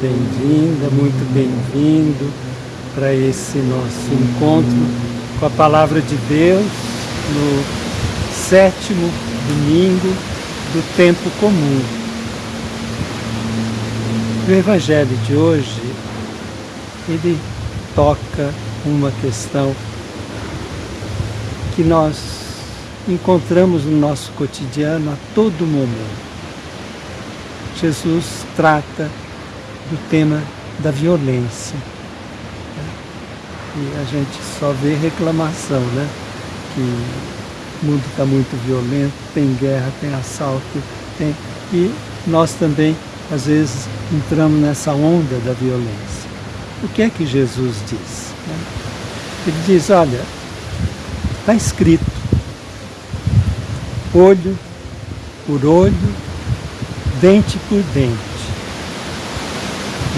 bem-vinda, muito bem-vindo para esse nosso encontro com a Palavra de Deus no sétimo domingo do tempo comum. O Evangelho de hoje, ele toca uma questão que nós encontramos no nosso cotidiano a todo momento. Jesus trata do tema da violência. E a gente só vê reclamação, né? Que o mundo está muito violento, tem guerra, tem assalto, tem... e nós também, às vezes, entramos nessa onda da violência. O que é que Jesus diz? Ele diz, olha, está escrito, olho por olho, dente por dente.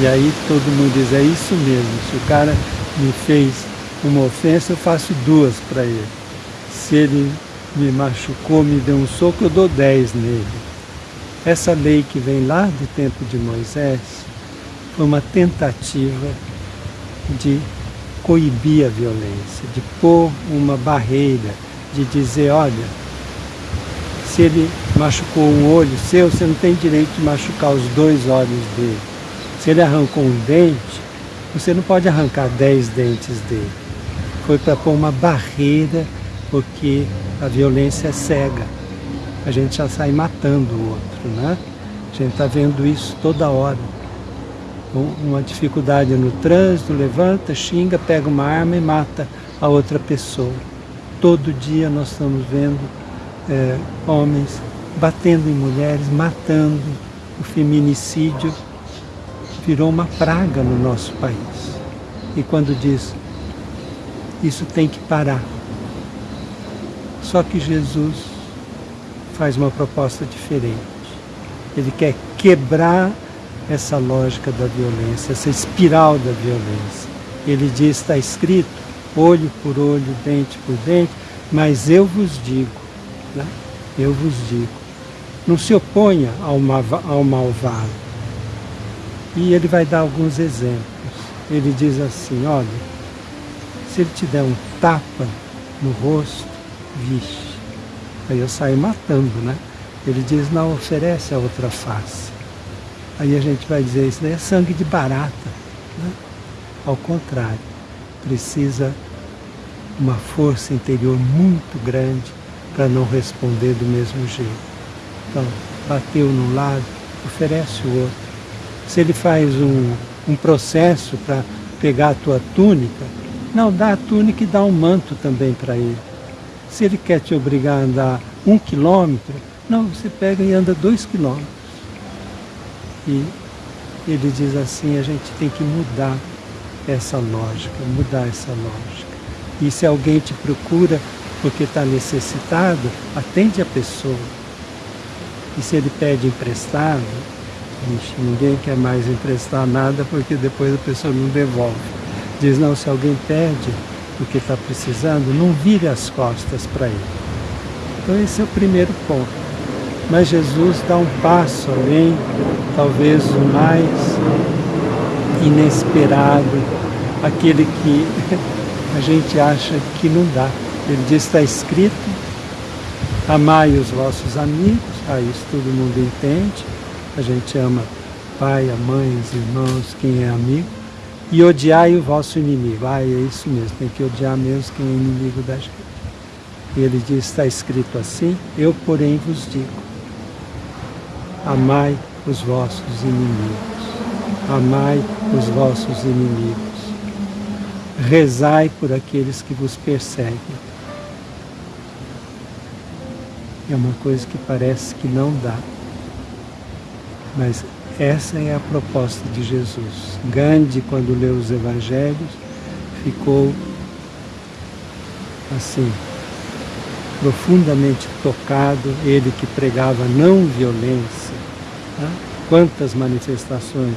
E aí todo mundo diz, é isso mesmo, se o cara me fez uma ofensa, eu faço duas para ele. Se ele me machucou, me deu um soco, eu dou dez nele. Essa lei que vem lá do tempo de Moisés foi uma tentativa de coibir a violência, de pôr uma barreira, de dizer, olha, se ele machucou um olho seu, você não tem direito de machucar os dois olhos dele. Se ele arrancou um dente, você não pode arrancar dez dentes dele. Foi para pôr uma barreira, porque a violência é cega. A gente já sai matando o outro, né? A gente está vendo isso toda hora. Uma dificuldade no trânsito, levanta, xinga, pega uma arma e mata a outra pessoa. Todo dia nós estamos vendo é, homens batendo em mulheres, matando, o feminicídio virou uma praga no nosso país. E quando diz, isso tem que parar. Só que Jesus faz uma proposta diferente. Ele quer quebrar essa lógica da violência, essa espiral da violência. Ele diz, está escrito, olho por olho, dente por dente, mas eu vos digo, né? eu vos digo, não se oponha ao, ao malvado, e ele vai dar alguns exemplos. Ele diz assim, olha, se ele te der um tapa no rosto, vixe, aí eu saio matando, né? Ele diz, não oferece a outra face. Aí a gente vai dizer, isso daí é sangue de barata. Né? Ao contrário, precisa uma força interior muito grande para não responder do mesmo jeito. Então, bateu num lado, oferece o outro se ele faz um, um processo para pegar a tua túnica, não, dá a túnica e dá um manto também para ele. Se ele quer te obrigar a andar um quilômetro, não, você pega e anda dois quilômetros. E ele diz assim, a gente tem que mudar essa lógica, mudar essa lógica. E se alguém te procura porque está necessitado, atende a pessoa. E se ele pede emprestado, Ninguém quer mais emprestar nada porque depois a pessoa não devolve. Diz, não, se alguém pede o que está precisando, não vire as costas para ele. Então esse é o primeiro ponto. Mas Jesus dá um passo além, talvez o mais inesperado, aquele que a gente acha que não dá. Ele diz, está escrito, amai os vossos amigos, ah, isso todo mundo entende, a gente ama pai, a mãe, os irmãos, quem é amigo, e odiai o vosso inimigo. Ah, é isso mesmo, tem que odiar mesmo quem é inimigo da gente. E ele diz, está escrito assim, eu porém vos digo, amai os vossos inimigos, amai os vossos inimigos, rezai por aqueles que vos perseguem. É uma coisa que parece que não dá. Mas essa é a proposta de Jesus. Gandhi, quando leu os evangelhos, ficou assim, profundamente tocado, ele que pregava não violência. Tá? Quantas manifestações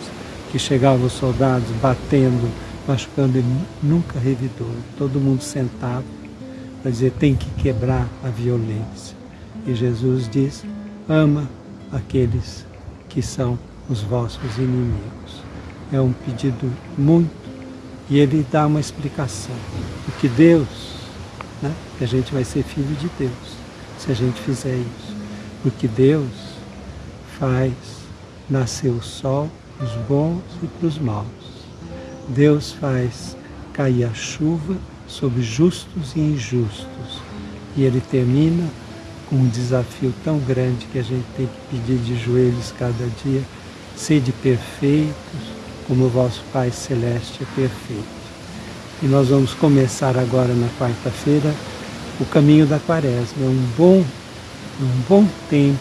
que chegavam os soldados batendo, machucando, ele nunca revidou. Todo mundo sentava para dizer tem que quebrar a violência. E Jesus diz, ama aqueles que são os vossos inimigos. é um pedido muito, e ele dá uma explicação. Porque Deus, né, que a gente vai ser filho de Deus, se a gente fizer isso. Porque Deus faz nascer o sol para os bons e para os maus. Deus faz cair a chuva sobre justos e injustos. E ele termina um desafio tão grande que a gente tem que pedir de joelhos cada dia, sede perfeitos, como o vosso Pai Celeste é perfeito. E nós vamos começar agora na quarta-feira o caminho da quaresma. É um bom, um bom tempo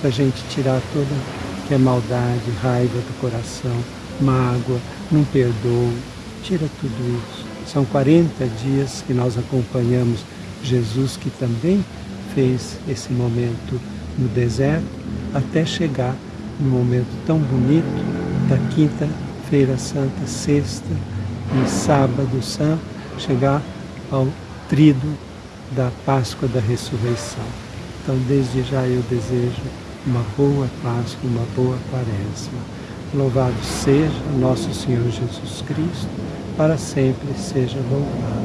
para a gente tirar toda que é maldade, raiva do coração, mágoa, não perdoa, tira tudo isso. São 40 dias que nós acompanhamos Jesus, que também fez esse momento no deserto, até chegar no momento tão bonito da quinta-feira santa, sexta e sábado santo, chegar ao trido da Páscoa da Ressurreição. Então, desde já eu desejo uma boa Páscoa, uma boa Quaresma. Louvado seja nosso Senhor Jesus Cristo, para sempre seja louvado.